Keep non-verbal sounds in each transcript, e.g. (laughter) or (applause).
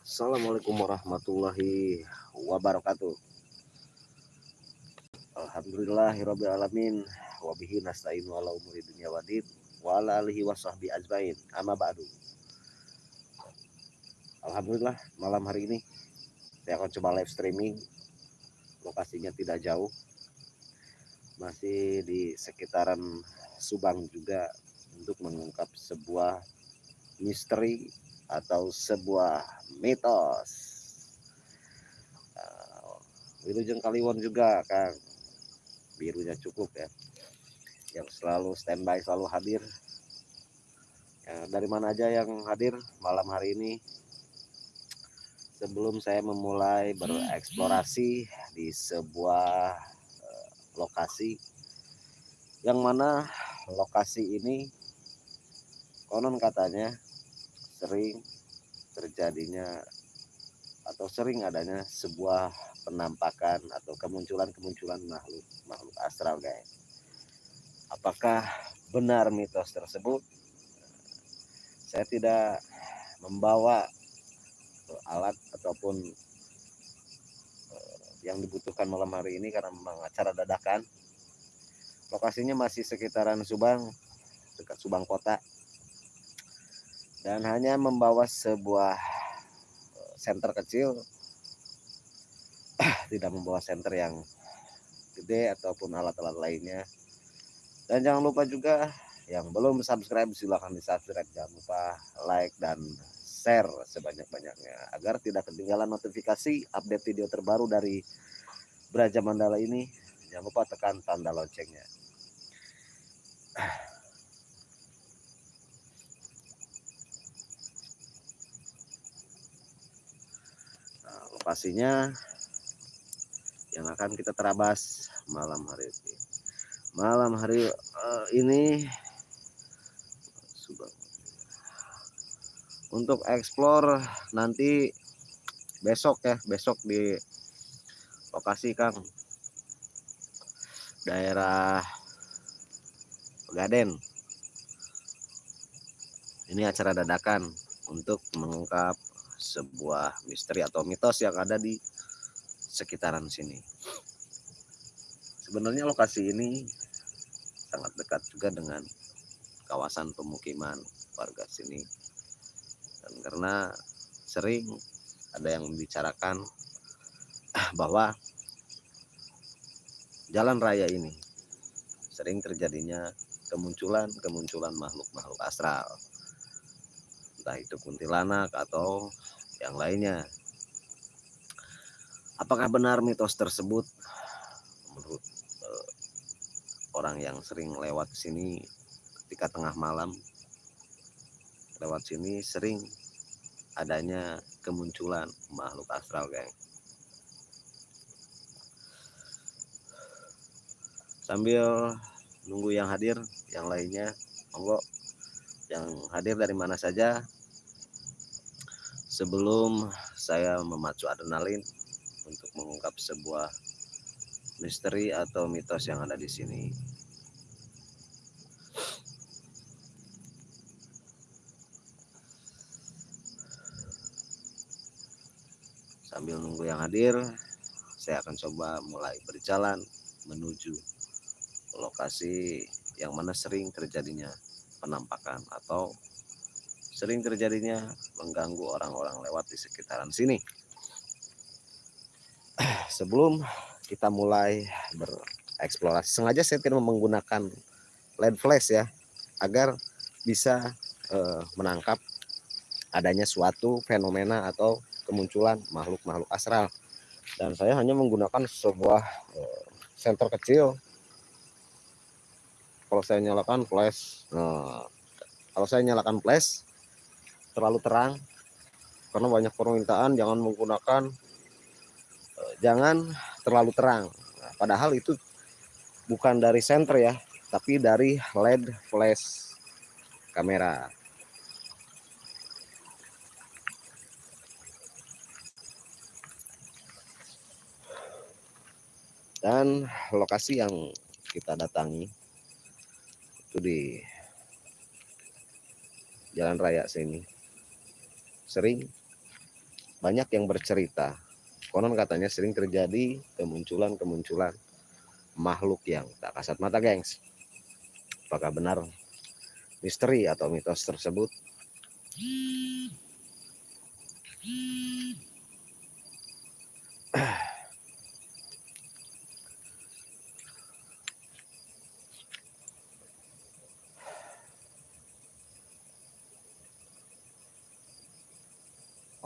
Assalamualaikum warahmatullahi wabarakatuh. Alhamdulillahirabbil wabihi nasta'inu ala umuri dunya wadid wa ala alihi wasahbi ajmain. Amma ba'du. Alhamdulillah malam hari ini saya akan coba live streaming. Lokasinya tidak jauh. Masih di sekitaran Subang juga untuk mengungkap sebuah misteri atau sebuah mitos. Uh, Wilujeng Kaliwon juga Kang. Birunya cukup ya. Yang selalu standby, selalu hadir. Ya, dari mana aja yang hadir malam hari ini sebelum saya memulai bereksplorasi di sebuah uh, lokasi yang mana lokasi ini konon katanya sering terjadinya atau sering adanya sebuah penampakan atau kemunculan-kemunculan makhluk makhluk astral guys. Apakah benar mitos tersebut? Saya tidak membawa alat ataupun eh, yang dibutuhkan malam hari ini karena memang acara dadakan. Lokasinya masih sekitaran Subang, dekat Subang Kota. Dan hanya membawa sebuah center eh, kecil, (clears throat) tidak membawa center yang gede ataupun alat-alat lainnya. Dan jangan lupa juga yang belum subscribe silahkan di subscribe jangan lupa like dan share sebanyak-banyaknya agar tidak ketinggalan notifikasi update video terbaru dari Braja Mandala ini. Jangan lupa tekan tanda loncengnya. Nah, lokasinya yang akan kita terabas malam hari ini. Malam hari uh, ini untuk explore nanti besok ya besok di lokasi Kang daerah Gaden ini acara dadakan untuk mengungkap sebuah misteri atau mitos yang ada di sekitaran sini. Sebenarnya lokasi ini sangat dekat juga dengan kawasan pemukiman warga sini. Dan karena sering ada yang membicarakan (clears throat) bahwa jalan raya ini sering terjadinya kemunculan-kemunculan makhluk-makhluk astral. Entah itu kuntilanak atau yang lainnya. Apakah benar mitos tersebut? Menurut uh, orang yang sering lewat sini ketika tengah malam lewat sini sering adanya kemunculan makhluk astral geng. Sambil nunggu yang hadir yang lainnya. Monggo yang hadir dari mana saja. Sebelum saya memacu adrenalin untuk mengungkap sebuah misteri atau mitos yang ada di sini. Sambil nunggu yang hadir saya akan coba mulai berjalan menuju lokasi yang mana sering terjadinya penampakan atau sering terjadinya mengganggu orang-orang lewat di sekitaran sini. (clears throat) Sebelum kita mulai bereksplorasi sengaja saya tidak menggunakan LED flash ya agar bisa uh, menangkap adanya suatu fenomena atau kemunculan makhluk-makhluk astral. Dan saya hanya menggunakan sebuah uh, senter kecil kalau saya nyalakan flash. Nah, kalau saya nyalakan flash terlalu terang karena banyak permintaan jangan menggunakan uh, jangan terlalu terang. Nah, padahal itu bukan dari senter ya tapi dari LED flash kamera. Dan lokasi yang kita datangi itu di jalan raya sini. Sering banyak yang bercerita. Konon katanya sering terjadi kemunculan-kemunculan makhluk yang tak kasat mata gengs. Apakah benar misteri atau mitos tersebut (clears throat)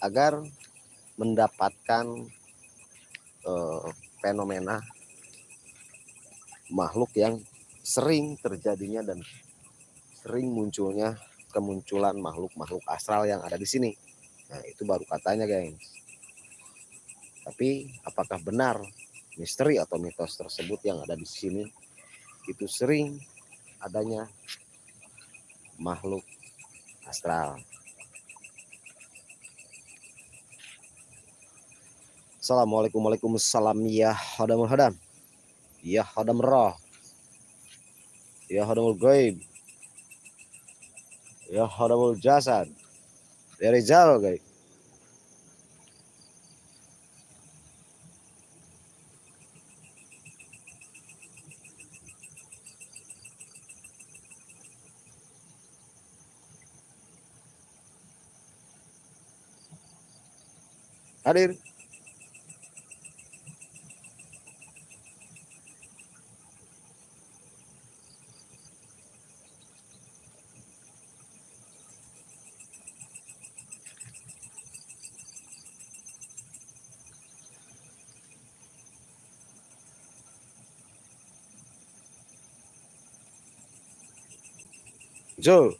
agar mendapatkan uh, fenomena makhluk yang sering terjadinya dan sering munculnya kemunculan makhluk-makhluk astral yang ada di sini. Nah, itu baru katanya, guys. Tapi apakah benar misteri atau mitos tersebut yang ada di sini itu sering adanya makhluk astral? Assalamualaikum Waalaikumsalam ya hadam hadam. Ya hadam roh. Ya hadamul gaib ya hadamul jasad. Ya rizal gaib hadir Joe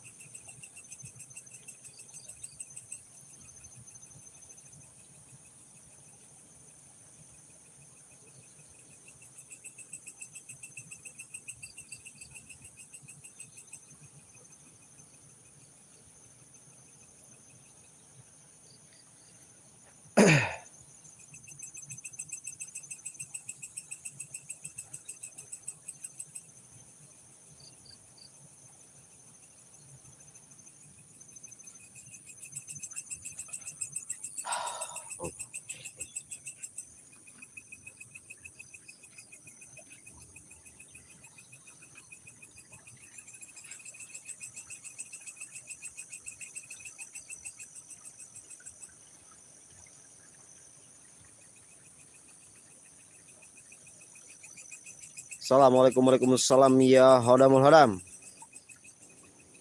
Assalamualaikum Waalaikumsalam ya hadamul hadam.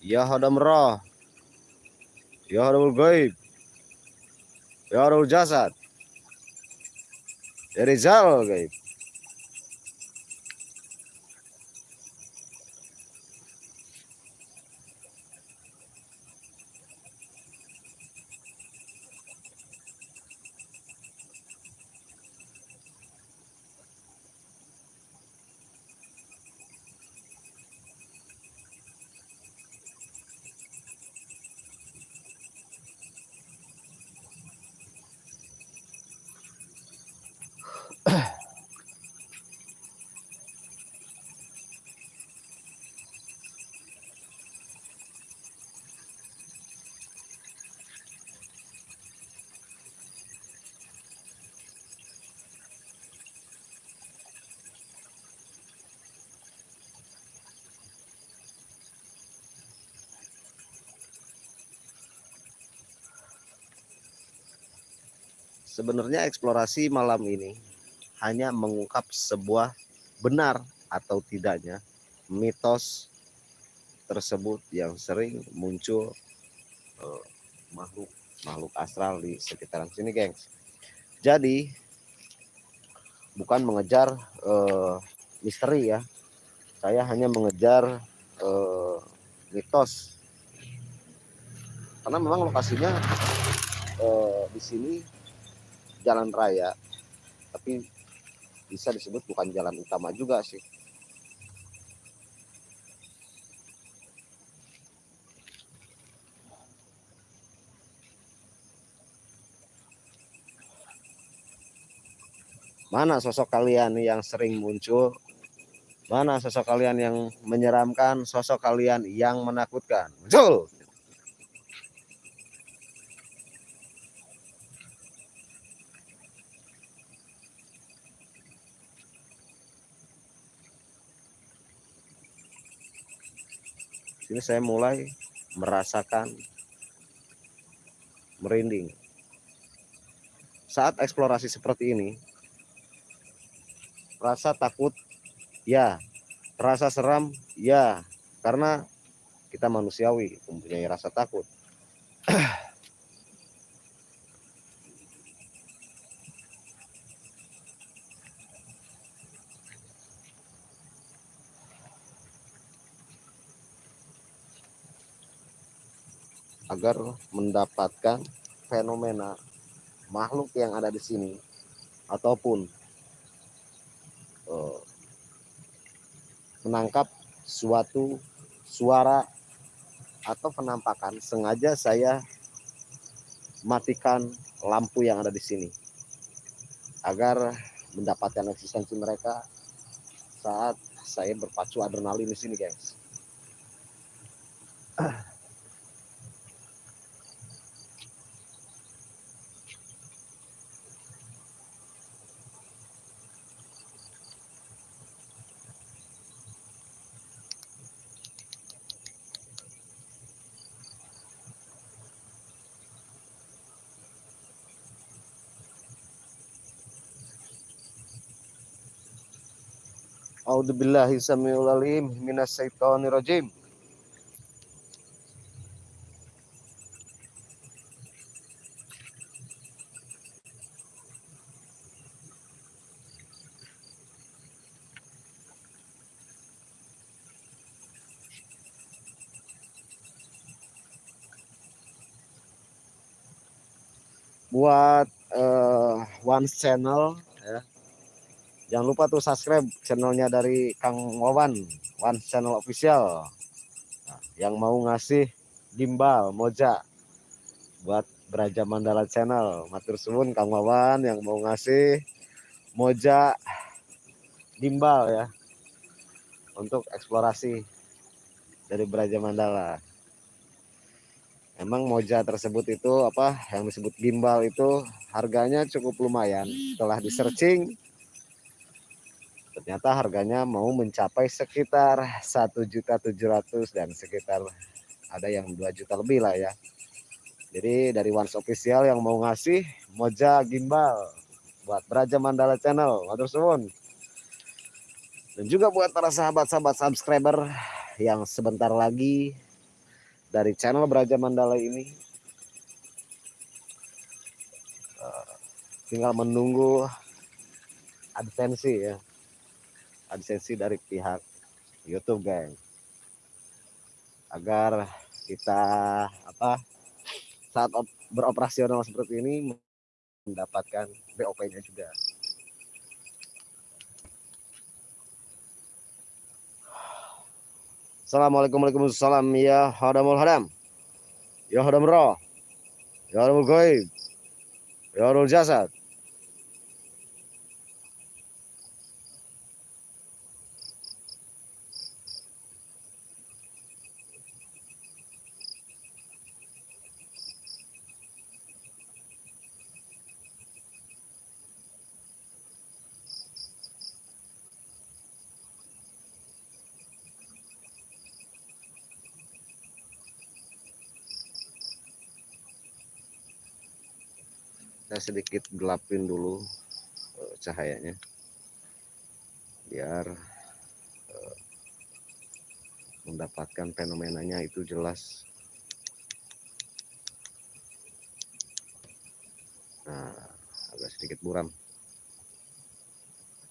Ya hadam roh. Ya hadamul gaib. Ya hadamul jasad. Ya rizal gaib. Sebenarnya eksplorasi malam ini hanya mengungkap sebuah benar atau tidaknya mitos tersebut yang sering muncul uh, makhluk makhluk astral di sekitaran sini, gengs. Jadi bukan mengejar uh, misteri ya. Saya hanya mengejar uh, mitos karena memang lokasinya eh, di sini jalan raya tapi bisa disebut bukan jalan utama juga sih Mana sosok kalian yang sering muncul? Mana sosok kalian yang menyeramkan? Sosok kalian yang menakutkan? Muncul! Sini saya mulai merasakan merinding. Saat eksplorasi seperti ini, rasa takut ya. Rasa seram ya. Karena kita manusiawi mempunyai rasa takut agar mendapatkan fenomena makhluk yang ada di sini ataupun Eh, menangkap suatu suara atau penampakan sengaja saya matikan lampu yang ada di sini agar mendapatkan eksistensi mereka saat saya berpacu adrenalin di sini guys (clears throat) A'udzubillahi samiul alim minas syaitonir rajim. buat uh, one channel Jangan lupa tuh subscribe channelnya dari Kang Wawan, One Channel Official. Nah, yang mau ngasih gimbal, moja buat Beraja Mandala Channel. Matur suwun Kang Wawan yang mau ngasih moja gimbal ya untuk eksplorasi dari Beraja Mandala. Emang moja tersebut itu apa yang disebut gimbal itu harganya cukup lumayan. Setelah di searching ternyata harganya mau mencapai sekitar satu juta tujuh ratus dan sekitar ada yang dua juta lebih lah ya. Jadi dari Once Official yang mau ngasih moja gimbal buat Beraja Mandala Channel. Matur suwun. Dan juga buat para sahabat-sahabat subscriber yang sebentar lagi dari channel Beraja Mandala ini eh, tinggal menunggu adsensi ya adsensi dari pihak YouTube guys agar kita apa saat beroperasional seperti ini mendapatkan BOP-nya juga. Assalamualaikum warahmatullahi ya hadamul hadam. Ya hadam roh ya hadamul goib ya hadamul jasad saya sedikit gelapin dulu uh, cahayanya. Biar uh, mendapatkan fenomenanya itu jelas. Nah agak sedikit buram.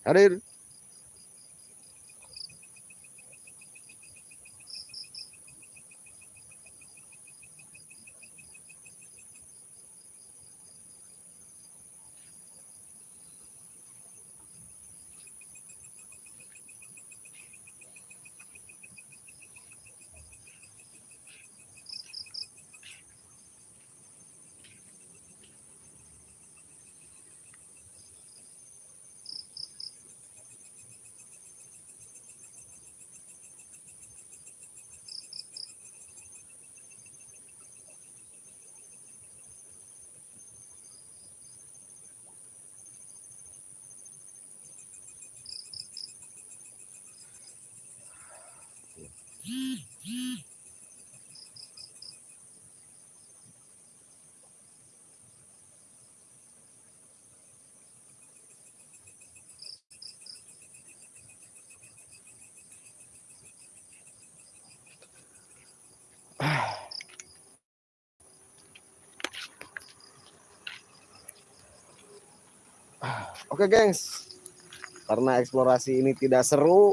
Hadir Oke gengs, karena eksplorasi ini tidak seru,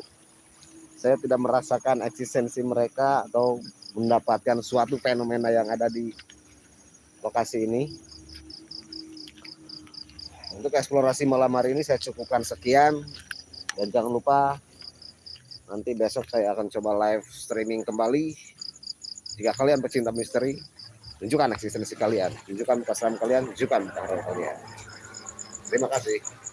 saya tidak merasakan eksistensi mereka atau mendapatkan suatu fenomena yang ada di lokasi ini. Untuk eksplorasi malam hari ini saya cukupkan sekian dan jangan lupa nanti besok saya akan coba live streaming kembali. Jika kalian pecinta misteri, tunjukkan eksistensi kalian, tunjukkan kesan kalian, tunjukkan kalian. Terima kasih.